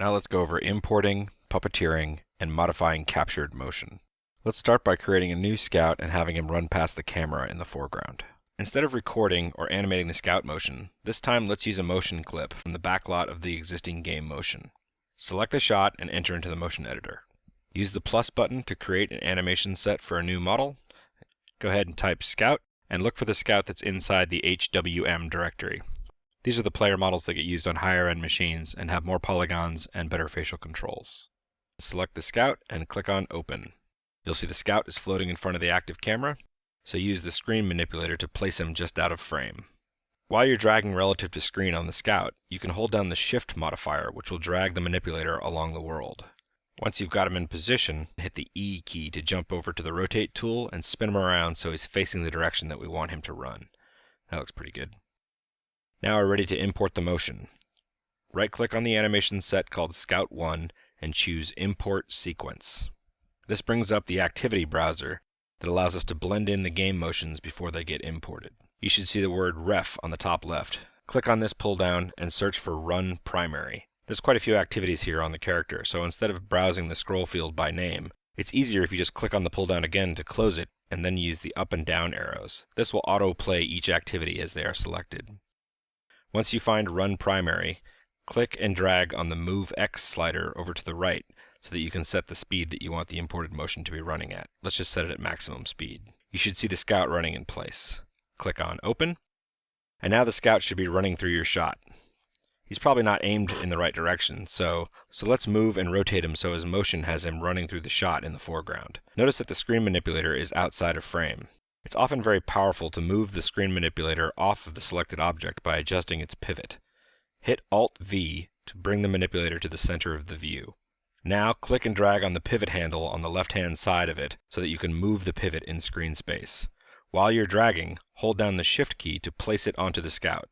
Now let's go over importing, puppeteering, and modifying captured motion. Let's start by creating a new scout and having him run past the camera in the foreground. Instead of recording or animating the scout motion, this time let's use a motion clip from the backlot of the existing game motion. Select the shot and enter into the motion editor. Use the plus button to create an animation set for a new model. Go ahead and type scout and look for the scout that's inside the HWM directory. These are the player models that get used on higher end machines and have more polygons and better facial controls. Select the scout and click on open. You'll see the scout is floating in front of the active camera, so use the screen manipulator to place him just out of frame. While you're dragging relative to screen on the scout, you can hold down the shift modifier which will drag the manipulator along the world. Once you've got him in position, hit the E key to jump over to the rotate tool and spin him around so he's facing the direction that we want him to run. That looks pretty good. Now we're ready to import the motion. Right click on the animation set called Scout 1 and choose Import Sequence. This brings up the activity browser that allows us to blend in the game motions before they get imported. You should see the word ref on the top left. Click on this pull down and search for Run Primary. There's quite a few activities here on the character, so instead of browsing the scroll field by name, it's easier if you just click on the pull down again to close it and then use the up and down arrows. This will auto-play each activity as they are selected. Once you find Run Primary, click and drag on the Move X slider over to the right so that you can set the speed that you want the imported motion to be running at. Let's just set it at maximum speed. You should see the scout running in place. Click on Open, and now the scout should be running through your shot he's probably not aimed in the right direction. So, so let's move and rotate him so his motion has him running through the shot in the foreground. Notice that the screen manipulator is outside of frame. It's often very powerful to move the screen manipulator off of the selected object by adjusting its pivot. Hit Alt-V to bring the manipulator to the center of the view. Now click and drag on the pivot handle on the left-hand side of it so that you can move the pivot in screen space. While you're dragging, hold down the Shift key to place it onto the scout.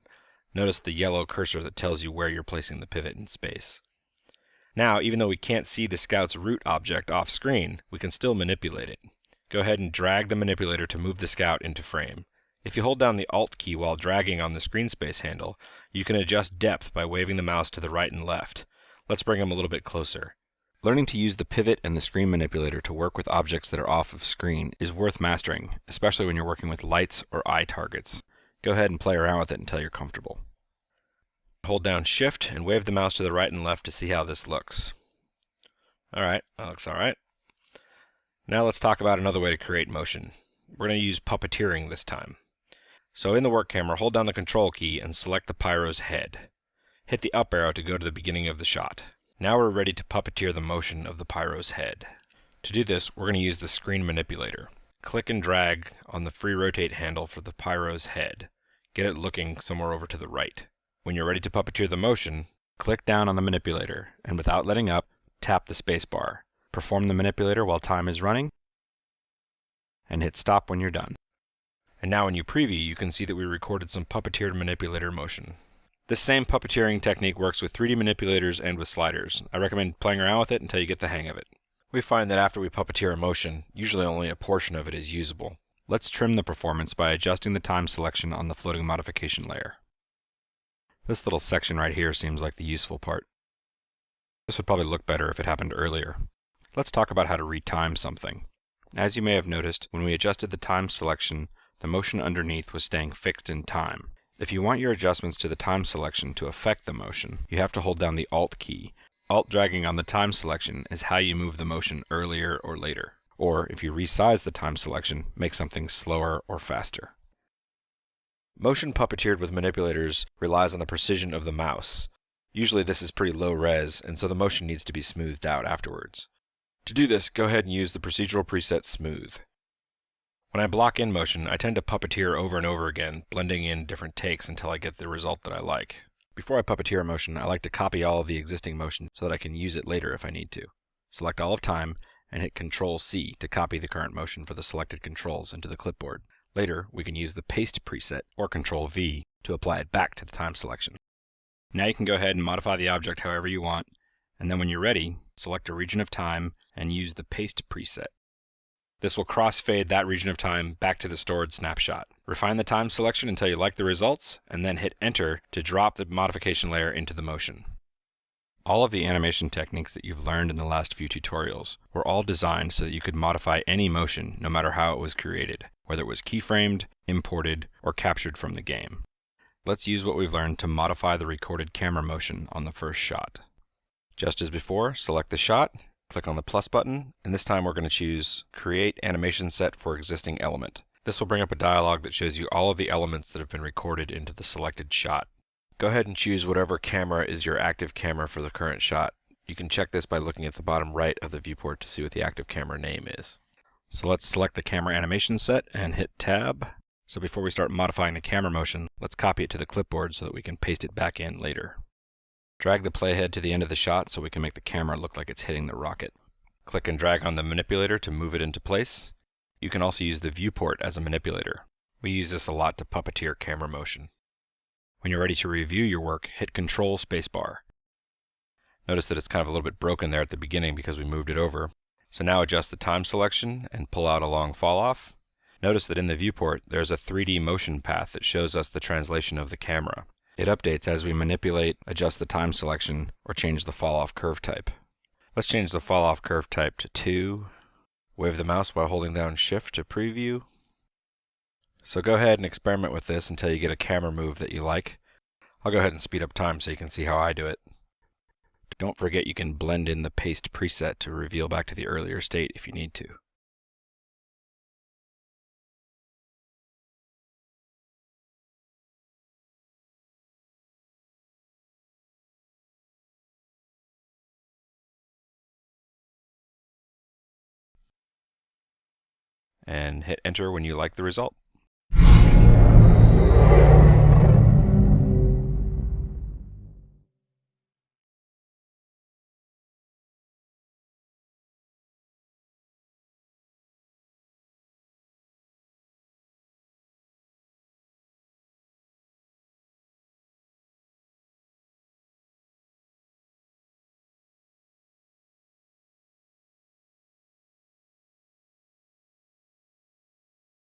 Notice the yellow cursor that tells you where you're placing the pivot in space. Now, even though we can't see the Scout's root object off screen, we can still manipulate it. Go ahead and drag the manipulator to move the Scout into frame. If you hold down the Alt key while dragging on the screen space handle, you can adjust depth by waving the mouse to the right and left. Let's bring him a little bit closer. Learning to use the pivot and the screen manipulator to work with objects that are off of screen is worth mastering, especially when you're working with lights or eye targets. Go ahead and play around with it until you're comfortable. Hold down shift and wave the mouse to the right and left to see how this looks. Alright, that looks alright. Now let's talk about another way to create motion. We're going to use puppeteering this time. So in the work camera, hold down the control key and select the pyro's head. Hit the up arrow to go to the beginning of the shot. Now we're ready to puppeteer the motion of the pyro's head. To do this, we're going to use the screen manipulator. Click and drag on the free rotate handle for the pyro's head. Get it looking somewhere over to the right. When you're ready to puppeteer the motion, click down on the manipulator, and without letting up, tap the spacebar. Perform the manipulator while time is running, and hit stop when you're done. And now when you preview, you can see that we recorded some puppeteered manipulator motion. This same puppeteering technique works with 3D manipulators and with sliders. I recommend playing around with it until you get the hang of it. We find that after we puppeteer a motion, usually only a portion of it is usable. Let's trim the performance by adjusting the time selection on the floating modification layer. This little section right here seems like the useful part. This would probably look better if it happened earlier. Let's talk about how to retime something. As you may have noticed, when we adjusted the time selection, the motion underneath was staying fixed in time. If you want your adjustments to the time selection to affect the motion, you have to hold down the Alt key. Alt dragging on the time selection is how you move the motion earlier or later. Or, if you resize the time selection, make something slower or faster. Motion puppeteered with manipulators relies on the precision of the mouse. Usually this is pretty low res, and so the motion needs to be smoothed out afterwards. To do this, go ahead and use the procedural preset Smooth. When I block in motion, I tend to puppeteer over and over again, blending in different takes until I get the result that I like. Before I puppeteer a motion, I like to copy all of the existing motion so that I can use it later if I need to. Select all of time, and hit Ctrl C to copy the current motion for the selected controls into the clipboard. Later, we can use the Paste preset, or Ctrl V, to apply it back to the time selection. Now you can go ahead and modify the object however you want, and then when you're ready, select a region of time and use the Paste preset. This will crossfade that region of time back to the stored snapshot. Refine the time selection until you like the results, and then hit Enter to drop the modification layer into the motion. All of the animation techniques that you've learned in the last few tutorials were all designed so that you could modify any motion no matter how it was created, whether it was keyframed, imported, or captured from the game. Let's use what we've learned to modify the recorded camera motion on the first shot. Just as before, select the shot, click on the plus button, and this time we're going to choose Create Animation Set for Existing Element. This will bring up a dialog that shows you all of the elements that have been recorded into the selected shot. Go ahead and choose whatever camera is your active camera for the current shot. You can check this by looking at the bottom right of the viewport to see what the active camera name is. So let's select the camera animation set and hit tab. So before we start modifying the camera motion, let's copy it to the clipboard so that we can paste it back in later. Drag the playhead to the end of the shot so we can make the camera look like it's hitting the rocket. Click and drag on the manipulator to move it into place. You can also use the viewport as a manipulator. We use this a lot to puppeteer camera motion. When you're ready to review your work, hit Control Spacebar. Notice that it's kind of a little bit broken there at the beginning because we moved it over. So now adjust the time selection and pull out a long fall off. Notice that in the viewport there's a 3D motion path that shows us the translation of the camera. It updates as we manipulate, adjust the time selection, or change the fall off curve type. Let's change the fall off curve type to 2. Wave the mouse while holding down shift to preview. So go ahead and experiment with this until you get a camera move that you like. I'll go ahead and speed up time so you can see how I do it. Don't forget you can blend in the paste preset to reveal back to the earlier state if you need to. And hit enter when you like the result.